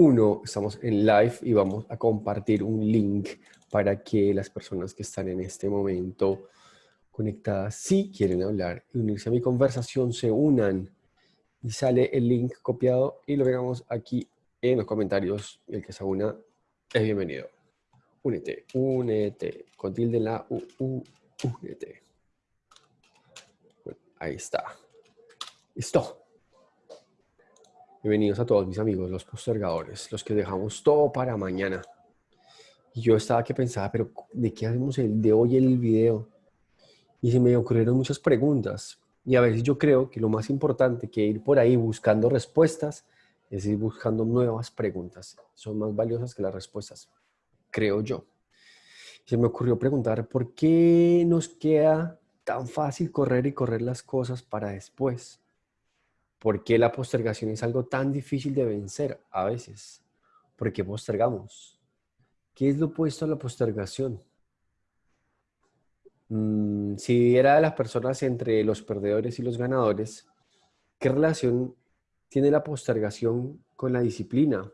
1, estamos en live y vamos a compartir un link para que las personas que están en este momento conectadas, si quieren hablar y unirse a mi conversación, se unan y sale el link copiado y lo veamos aquí en los comentarios. El que se una es bienvenido. Únete, únete, con tilde la U, U, únete. ahí está. Listo. Bienvenidos a todos mis amigos, los postergadores, los que dejamos todo para mañana. Y yo estaba que pensaba, pero ¿de qué hacemos el de hoy el video? Y se me ocurrieron muchas preguntas. Y a veces yo creo que lo más importante que ir por ahí buscando respuestas es ir buscando nuevas preguntas. Son más valiosas que las respuestas, creo yo. Se me ocurrió preguntar, ¿por qué nos queda tan fácil correr y correr las cosas para después? ¿Por qué la postergación es algo tan difícil de vencer a veces? ¿Por qué postergamos? ¿Qué es lo opuesto a la postergación? Mm, si era de las personas entre los perdedores y los ganadores, ¿qué relación tiene la postergación con la disciplina?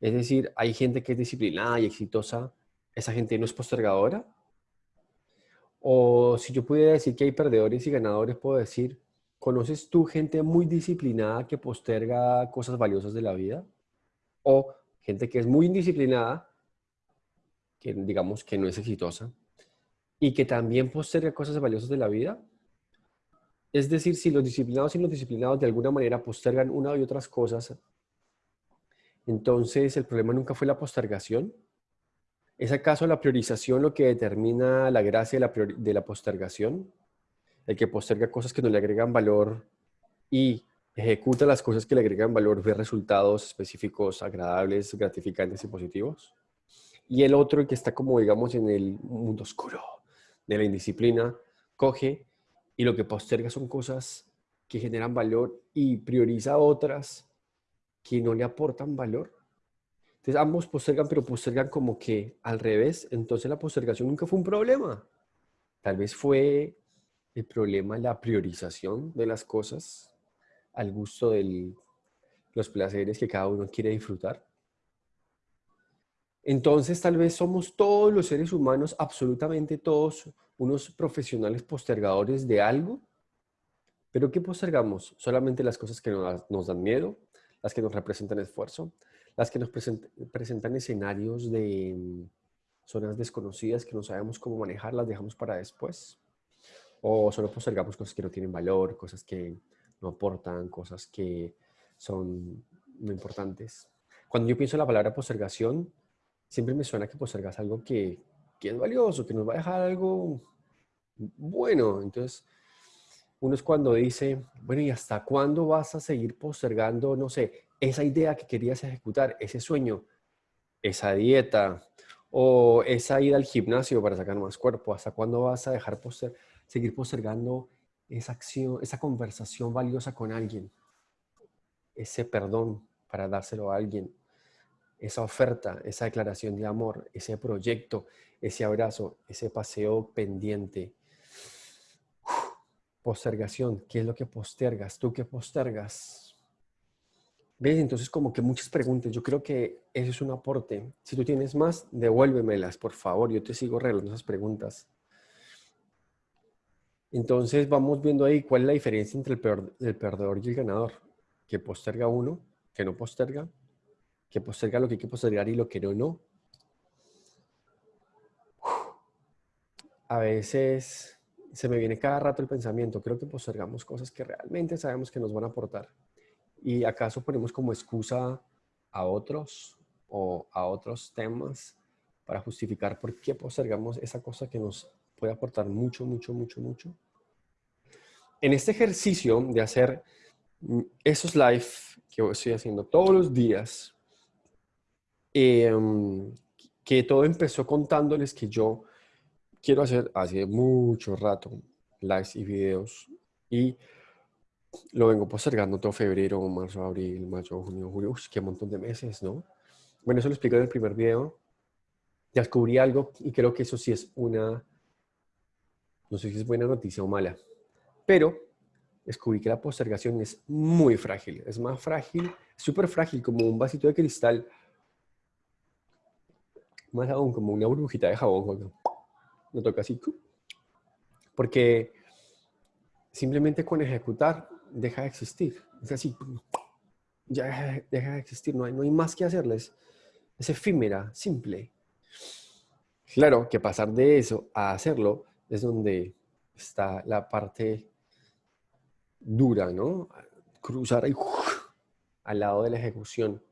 Es decir, hay gente que es disciplinada y exitosa, ¿esa gente no es postergadora? O si yo pudiera decir que hay perdedores y ganadores, puedo decir, ¿Conoces tú gente muy disciplinada que posterga cosas valiosas de la vida? ¿O gente que es muy indisciplinada, que digamos que no es exitosa, y que también posterga cosas valiosas de la vida? Es decir, si los disciplinados y los disciplinados de alguna manera postergan una y otras cosas, entonces el problema nunca fue la postergación. ¿Es acaso la priorización lo que determina la gracia de la, de la postergación? El que posterga cosas que no le agregan valor y ejecuta las cosas que le agregan valor, ve resultados específicos, agradables, gratificantes y positivos. Y el otro, el que está como, digamos, en el mundo oscuro de la indisciplina, coge y lo que posterga son cosas que generan valor y prioriza otras que no le aportan valor. Entonces ambos postergan, pero postergan como que al revés. Entonces la postergación nunca fue un problema. Tal vez fue el problema la priorización de las cosas al gusto de los placeres que cada uno quiere disfrutar. Entonces tal vez somos todos los seres humanos, absolutamente todos, unos profesionales postergadores de algo. ¿Pero qué postergamos? Solamente las cosas que nos, dan miedo, las que nos representan esfuerzo, las que nos presentan escenarios de mm, zonas desconocidas que no sabemos cómo manejar, las dejamos para después o solo postergamos cosas que no tienen valor, cosas que no aportan, cosas que son no importantes. Cuando yo pienso en la palabra postergación, siempre me suena que postergas algo que, que es valioso, que nos va a dejar algo bueno. Entonces, uno es cuando dice, bueno, ¿y hasta cuándo vas a seguir postergando, no sé, esa idea que querías ejecutar, ese sueño, esa dieta o esa ida al gimnasio para sacar más cuerpo? ¿Hasta cuándo vas a dejar postergar? Seguir postergando esa acción, esa conversación valiosa con alguien, ese perdón para dárselo a alguien, esa oferta, esa declaración de amor, ese proyecto, ese abrazo, ese paseo pendiente. postergación, ¿qué es lo que postergas? ¿Tú qué postergas? ¿Ves? Entonces como que muchas preguntas. Yo creo que eso es un aporte. Si tú tienes más, devuélvemelas, por favor. Yo te sigo regalando esas preguntas. Entonces vamos viendo ahí cuál es la diferencia entre el, perdedor y el ganador. Que posterga uno, que no posterga, que posterga lo que hay que postergar y lo que no, no. A veces se me viene cada rato el pensamiento, creo que postergamos cosas que realmente sabemos que nos van a aportar. ¿Y acaso ponemos como excusa a otros o a otros temas para justificar por qué postergamos esa cosa que nos puede aportar mucho, mucho, mucho, mucho. En este ejercicio de hacer mm, esos live que estoy haciendo todos los días, em, que todo empezó contándoles que yo quiero hacer hace mucho rato lives y videos y lo vengo postergando todo febrero, marzo, abril, mayo, junio, julio, uy, qué montón de meses, ¿no? Bueno, eso lo explico en el primer video. Descubrí algo y creo que eso sí es una no sé si es buena noticia o mala, pero descubrí que la postergación es muy frágil. Es más frágil súper frágil, como un vasito de cristal. Más aún, como una burbujita de jabón. Cuando lo toca así. Porque simplemente con ejecutar deja de existir. Es así. Ya deja de existir. No hay, no hay más que hacerles. Es efímera, simple. Claro que pasar de eso a hacerlo es donde está la parte dura, ¿no? Cruzar ahí, al lado de la ejecución.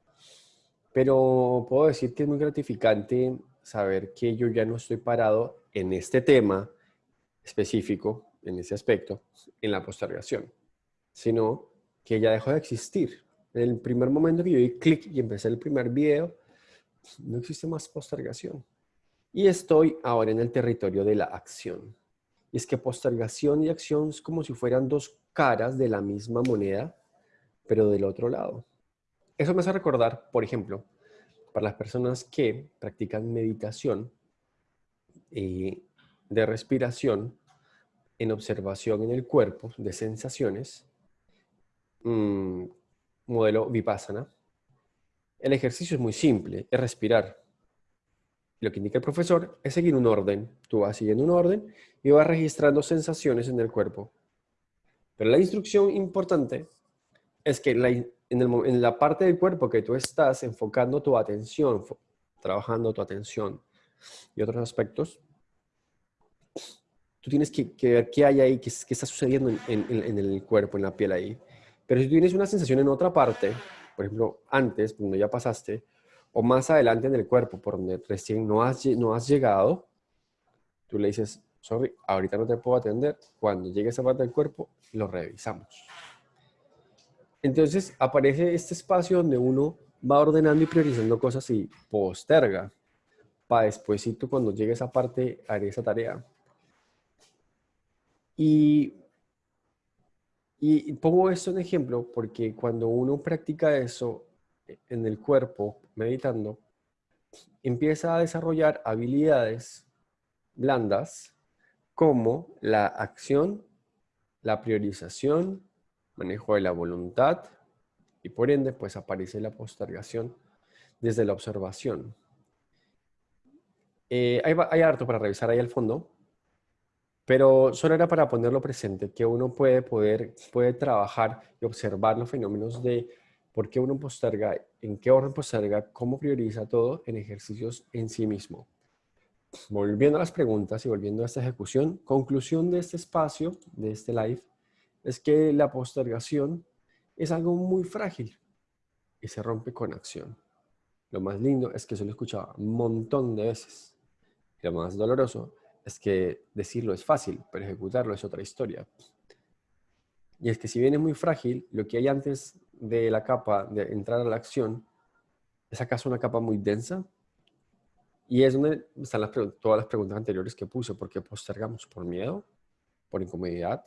Pero puedo decir que es muy gratificante saber que yo ya no estoy parado en este tema específico, en ese aspecto, en la postergación, sino que ya dejó de existir. En el primer momento que yo di clic y empecé el primer video, no existe más postergación. Y estoy ahora en el territorio de la acción. Y es que postergación y acción es como si fueran dos caras de la misma moneda, pero del otro lado. Eso me hace recordar, por ejemplo, para las personas que practican meditación eh, de respiración en observación en el cuerpo de sensaciones, mm, modelo Vipassana, el ejercicio es muy simple, es respirar. Lo que indica el profesor es seguir un orden. Tú vas siguiendo un orden y vas registrando sensaciones en el cuerpo. Pero la instrucción importante es que en, la parte del cuerpo que tú estás enfocando tu atención, trabajando tu atención y otros aspectos, tú tienes que, ver qué hay ahí, qué, está sucediendo en, el cuerpo, en la piel ahí. Pero si tú tienes una sensación en otra parte, por ejemplo, antes, cuando ya pasaste, o más adelante en el cuerpo, por donde recién no has, no has llegado, tú le dices, sorry, ahorita no te puedo atender, cuando llegue esa parte del cuerpo, lo revisamos. Entonces aparece este espacio donde uno va ordenando y priorizando cosas y posterga para después, cuando llegue esa parte, haré esa tarea. Y, y pongo esto en ejemplo porque cuando uno practica eso en el cuerpo, meditando, empieza a desarrollar habilidades blandas como la acción, la priorización, manejo de la voluntad y por ende pues aparece la postergación desde la observación. Eh, hay, hay, harto para revisar ahí al fondo, pero solo era para ponerlo presente, que uno puede, poder, puede trabajar y observar los fenómenos de por qué uno posterga, en qué orden posterga, cómo prioriza todo en ejercicios en sí mismo. Volviendo a las preguntas y volviendo a esta ejecución, conclusión de este espacio, de este live, es que la postergación es algo muy frágil y se rompe con acción. Lo más lindo es que se lo he escuchado un montón de veces. lo más doloroso es que decirlo es fácil, pero ejecutarlo es otra historia. Y es que si bien es muy frágil, lo que hay antes de la capa de entrar a la acción es acaso una capa muy densa. Y es donde están las, todas las preguntas anteriores que puse. ¿Por qué postergamos? ¿Por miedo? ¿Por incomodidad?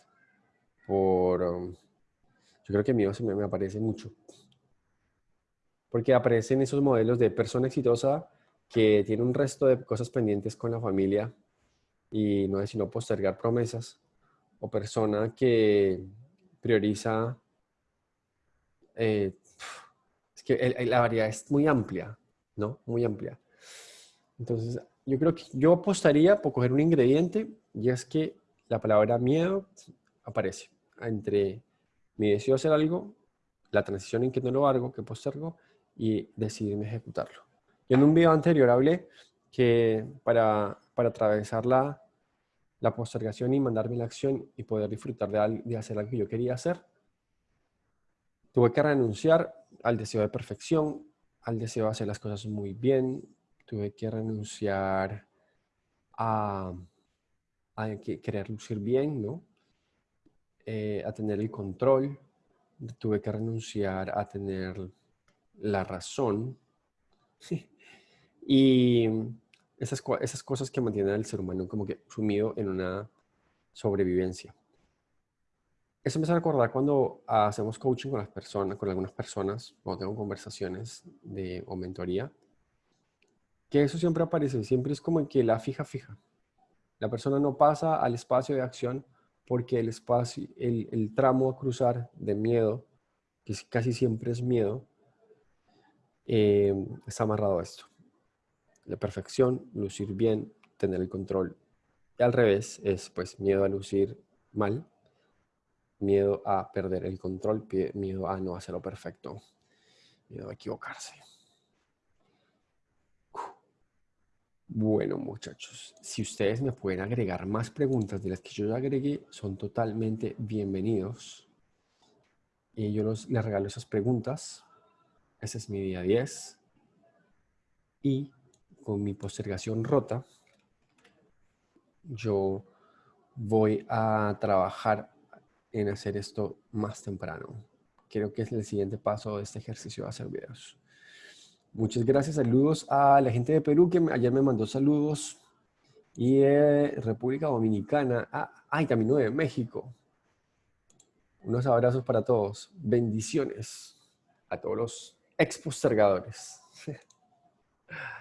por... Um, yo creo que miedo se me, me aparece mucho. Porque aparecen esos modelos de persona exitosa que tiene un resto de cosas pendientes con la familia y no es sino postergar promesas. O persona que prioriza... Eh, es que la variedad es muy amplia, ¿no? Muy amplia. Entonces, yo creo que yo apostaría por coger un ingrediente y es que la palabra miedo aparece entre mi deseo de hacer algo, la transición en que no lo hago, que postergo, y decidirme ejecutarlo. Yo en un video anterior hablé que para, para atravesar la, la postergación y mandarme la acción y poder disfrutar de, de hacer algo que yo quería hacer, tuve que renunciar al deseo de perfección, al deseo de hacer las cosas muy bien, tuve que renunciar a, querer lucir bien, ¿no? Eh, a tener el control, tuve que renunciar a tener la razón. y esas, esas cosas que mantienen al ser humano como que sumido en una sobrevivencia. Eso me hace recordar cuando hacemos coaching con las personas, con algunas personas, cuando tengo conversaciones de, o mentoría, que eso siempre aparece, siempre es como que la fija fija. La persona no pasa al espacio de acción porque el espacio, el, tramo a cruzar de miedo, que casi siempre es miedo, eh, está amarrado a esto. La perfección, lucir bien, tener el control. Y al revés es pues miedo a lucir mal, miedo a perder el control, miedo a no hacerlo perfecto, miedo a equivocarse. Bueno, muchachos, si ustedes me pueden agregar más preguntas de las que yo ya agregué, son totalmente bienvenidos. Y yo les regalo esas preguntas. Ese es mi día 10. Y con mi postergación rota, yo voy a trabajar en hacer esto más temprano. Creo que es el siguiente paso de este ejercicio de hacer videos. Muchas gracias, saludos a la gente de Perú que ayer me mandó saludos y de República Dominicana, ah, ay, también de México. Unos abrazos para todos, bendiciones a todos los expostergadores.